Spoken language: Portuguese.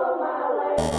Yeah.